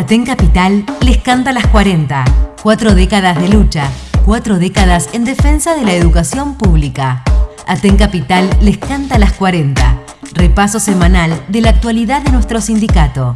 Aten Capital les canta las 40. Cuatro décadas de lucha, cuatro décadas en defensa de la educación pública. Aten Capital les canta las 40. Repaso semanal de la actualidad de nuestro sindicato.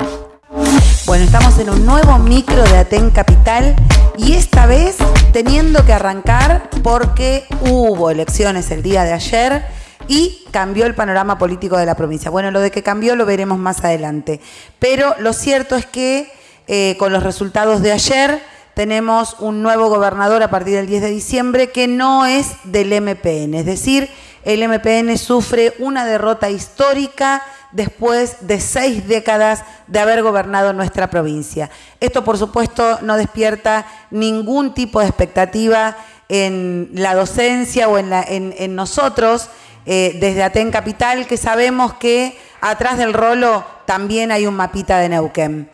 Bueno, estamos en un nuevo micro de Aten Capital y esta vez teniendo que arrancar porque hubo elecciones el día de ayer y cambió el panorama político de la provincia. Bueno, lo de que cambió lo veremos más adelante. Pero lo cierto es que eh, con los resultados de ayer tenemos un nuevo gobernador a partir del 10 de diciembre que no es del MPN, es decir, el MPN sufre una derrota histórica después de seis décadas de haber gobernado nuestra provincia. Esto, por supuesto, no despierta ningún tipo de expectativa en la docencia o en, nosotros, eh, desde Aten Capital, que sabemos que atrás del rolo también hay un mapita de Neuquén.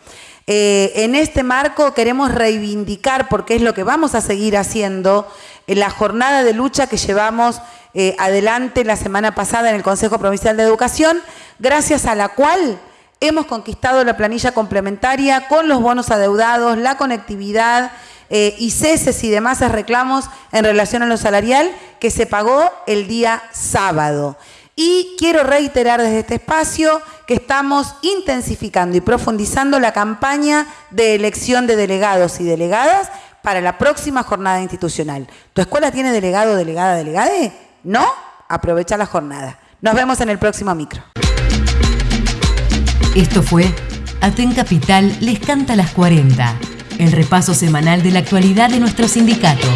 Eh, en este marco queremos reivindicar, porque es lo que vamos a seguir haciendo, en la jornada de lucha que llevamos eh, adelante la semana pasada en el Consejo Provincial de Educación, gracias a la cual hemos conquistado la planilla complementaria con los bonos adeudados, la conectividad eh, y ceses y demás reclamos en relación a lo salarial que se pagó el día sábado. Y quiero reiterar desde este espacio que estamos intensificando y profundizando la campaña de elección de delegados y delegadas para la próxima jornada institucional. ¿Tu escuela tiene delegado, delegada, delegade? ¿No? Aprovecha la jornada. Nos vemos en el próximo micro. Esto fue Aten Capital les canta las 40, el repaso semanal de la actualidad de nuestro sindicato.